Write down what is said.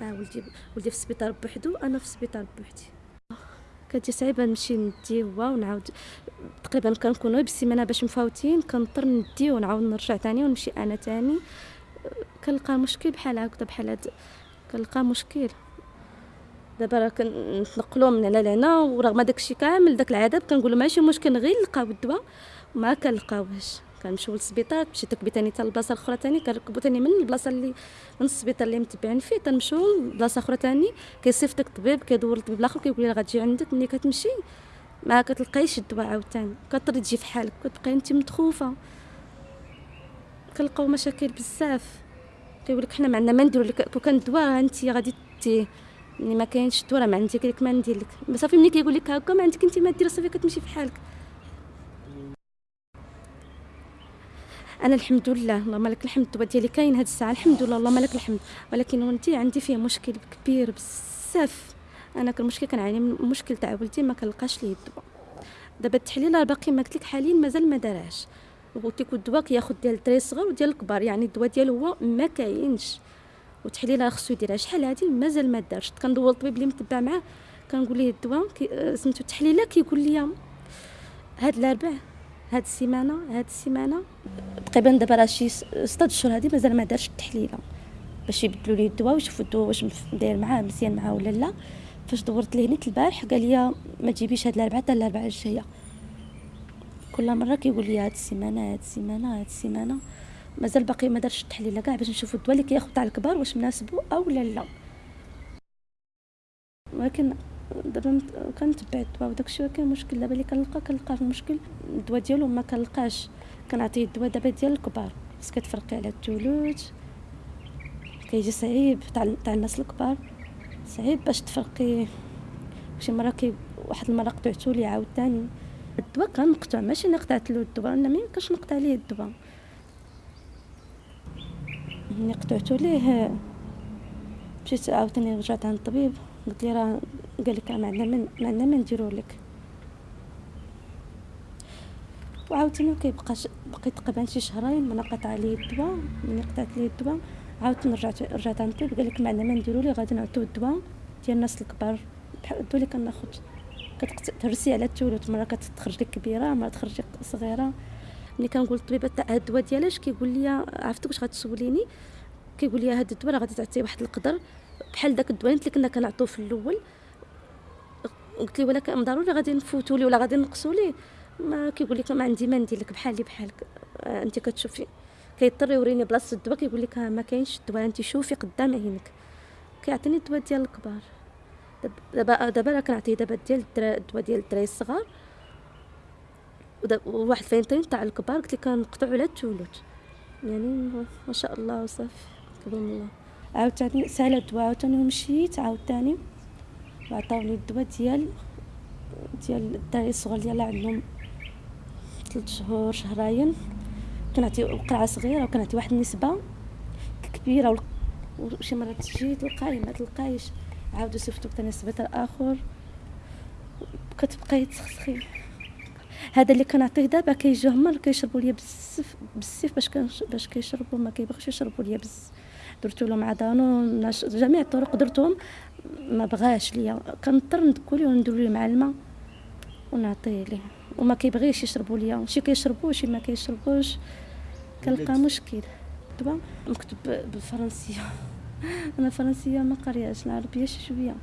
آه ولدي ولدي في السبيطار بوحدو أنا في السبيطار بوحدي. كتجي صعيبة نمشي ندي هو ونعاود تقريبا كنكونوا بالسيمانة باش مفاوتين كنضطر ندي ونعاود نرجع تاني ونمشي أنا تاني. كنلقى مشكل بحال هكذا بحال هاد كنلقى مشكل. دابا راه كنتنقلوا من هنا لهنا ورغم داكشي كامل داك العذاب كنقول ماشي مشكل غير نلقاو الدواء وما كنلقاوهش كنمشيو للسبيطار مشيت تكبي تاني حتى البلاصه الاخرى تاني كنركبوا تاني من البلاصة اللي من السبيطار اللي متبعين فيه تنمشيو لبلاصة أخرى تاني كيصيفطك الطبيب كيدور الطبيب الآخر كيقول لي غتجي عندك ملي كتمشي ما كتلقايش الدواء عاوتاني كتضطري تجي في حالك كتبقاي أنت متخوفة. كنلقاو مشاكل بزاف. كيقول لك حنا ما عندنا ما نديرو لك كون كان الدواء أنت غادي تي ملي ما كاينش الدواء ما عندي لك ما ندير لك. صافي ملي كيقول لك هكا ما عندك أنت ما دير صافي كتمشي في حالك. أنا الحمد لله اللهم لك الحمد. الدواء ديالي كاين هاد الساعة الحمد لله اللهم لك الحمد. ولكن ولدي عندي فيه مشكل كبير بزاف. أنا المشكل كنعاني من مشكل تاع ولدي ما كنلقاش ليه الدواء. دابا التحليل باقي ما قلت لك حاليا مازال ما دارهاش قلت لك الدواء كياخذ ديال الدراري الصغار وديال الكبار يعني الدواء ديالو هو ما كاينش. وتحليل خصو يديرها شحال هادي مازال ما دارش. كندور الطبيب اللي متبع معاه كنقول ليه الدواء سميتو التحليله كيقول لي هاد الأربع. هاد السيمانة هاد السيمانة. تقريبا دابا راه شي ستة اشهر هادي مازال ما دارش التحليلة. باش يبدلوا لي الدواء ويشوفوا الدواء واش داير معاه مزيان معاه ولا لا. فاش دورت ليه نيت البارح قال لي ما تجيبيش هاد الأربعة حتى الأربعة الجاية. كل مرة كيقول لي هاد السيمانة هاد السيمانة هاد السيمانة. مازال باقي ما دارش التحليلة كاع باش نشوفوا الدواء اللي كياخذ تاع الكبار واش مناسبو أو لا لا. ولكن دابا كنتبع الدواء وداكشي ولكن المشكل دابا اللي كنلقى كنلقى المشكل الدواء ديالو ما كنلقاش. كنعطيه الدواء دابا ديال الكبار. بس كتفرقي على الثلوث كيجي صعيب تاع تاع الناس الكبار. صعيب باش تفرقي. شي مرة كي واحد المرة قطعتو لي عاوتاني. الدواء كنقطع. ماشي أنا له الدواء أنا ما يمكنش نقطع ليه الدواء. ملي قطعتو ليه مشيت عاوتاني رجعت عند الطبيب قلت لي راه قال لك ما عندنا من ما عندنا ما نديرو لك. وعاوتاني كيبقى بقيت تقريبا شي شهرين ما قطع لي الدواء ملي قطعت لي الدواء. عاوتاني رجعت رجعت عند الطبيب قال لك ما عندنا ما نديرو ليه غادي نعطيو الدواء ديال الناس الكبار. بحال الدواء اللي كناخذ كتهرسي على الثلث مرة كتخرج لك كبيرة مرة تخرج لك صغيرة. ملي كنقول للطبيبه تاع هاد الدواء ديالاش؟ كيقول لي عرفتك واش غتسوليني؟ كيقول لي هاد الدواء راه غادي تعطيه واحد القدر. بحال داك الدواء اللي كنا كنعطوه في الأول. قلت لي ولكن ضروري غادي نفوتوا لي ولا غادي نقصوا لي. ما كيقول لك ما عندي ما ندير لك بحالي بحالك آه انت كتشوفي. كيضطر يوريني بلاصة الدواء كيقول لك ما كاينش الدواء انت شوفي قدام عينك. كيعطيني الدواء ديال الكبار. دابا دابا راه كنعطيه دابا ديال الدواء ديال الدراري الصغار. وواحد فاينتين تاع الكبار قلت لك كنقطعوا على الثلث يعني ما شاء الله وصافي كبر الله. عاوتاني سالت الدواء عاوتاني مشيت عاوتاني وعطاوني الدواء ديال ديال الدراري الصغار ديال عندهم. ثلاث شهور شهرين. كنعطي قرعة صغيرة وكنعطي واحد النسبة كبيرة وشي مرات تجي تلقاي ما تلقايش. عاودوا صيفطوك ثاني سبيطار اخر كتبقاي تسخسخي هذا اللي كنعطيه دابا كيجيو هما كيشربوا ليا بزاف بزاف باش باش كيشربوا ما كيبغيوش يشربوا ليا بزاف. درت لهم عضانو جميع الطرق درتهم. ما بغاش ليا. كنضطر ندكو ليه وندير ليه مع الماء ونعطيه ليه وما كيبغيش يشربوا ليا. شي كيشربوا شي ما كيشربوش. كنلقى مشكل. دابا مكتوب بالفرنسيه أنا فرنسية ما قارياش العربية شي شوية.